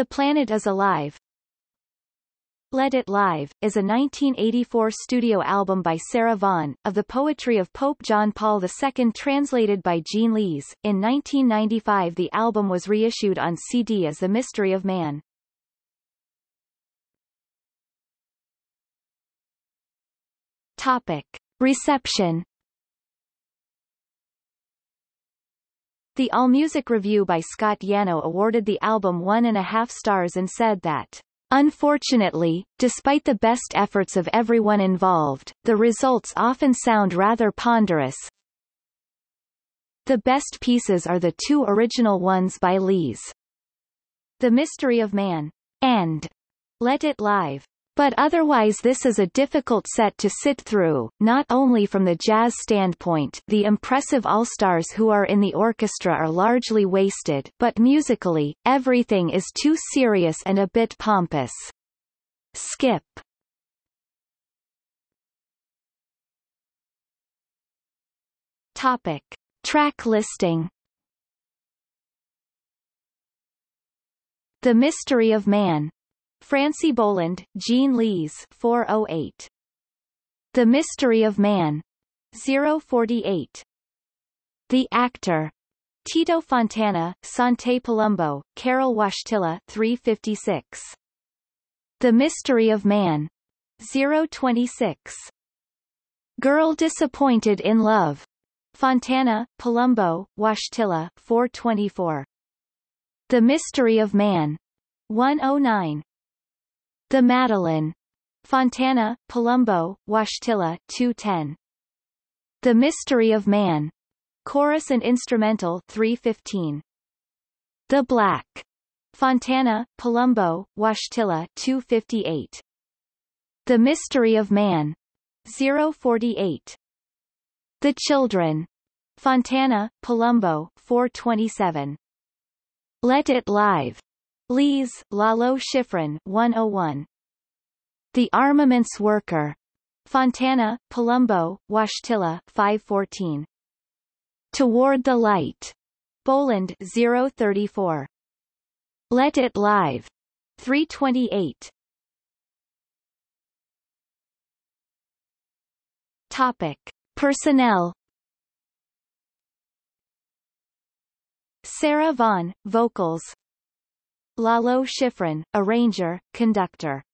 The Planet is Alive Let It Live, is a 1984 studio album by Sarah Vaughan, of the poetry of Pope John Paul II translated by Gene Lees. In 1995 the album was reissued on CD as The Mystery of Man. Topic. Reception The AllMusic review by Scott Yanow awarded the album one and a half stars and said that Unfortunately, despite the best efforts of everyone involved, the results often sound rather ponderous. The best pieces are the two original ones by Lees. The Mystery of Man and Let It Live but otherwise this is a difficult set to sit through, not only from the jazz standpoint the impressive all-stars who are in the orchestra are largely wasted but musically, everything is too serious and a bit pompous. Skip Topic. Track listing The Mystery of Man Francy Boland, Gene Lees 408. The Mystery of Man 048. The Actor Tito Fontana, Sante Palumbo, Karol Wojtyla 356. The Mystery of Man 026. Girl Disappointed in Love Fontana, Palumbo, Wojtyla 424. The Mystery of Man 109. The Madeline. Fontana, Palumbo, Wojtyla 210. The Mystery of Man. Chorus and Instrumental 315. The Black. Fontana, Palumbo, Wojtyla 258. The Mystery of Man. 048. The Children. Fontana, Palumbo 427. Let It Live. Lees, Lalo Schifrin 101. The Armaments Worker. Fontana, Palumbo, Wojtyla 514. Toward the Light. Boland 034. Let It Live. 328. Topic. Personnel Sarah Vaughan, vocals Lalo Schifrin, arranger, conductor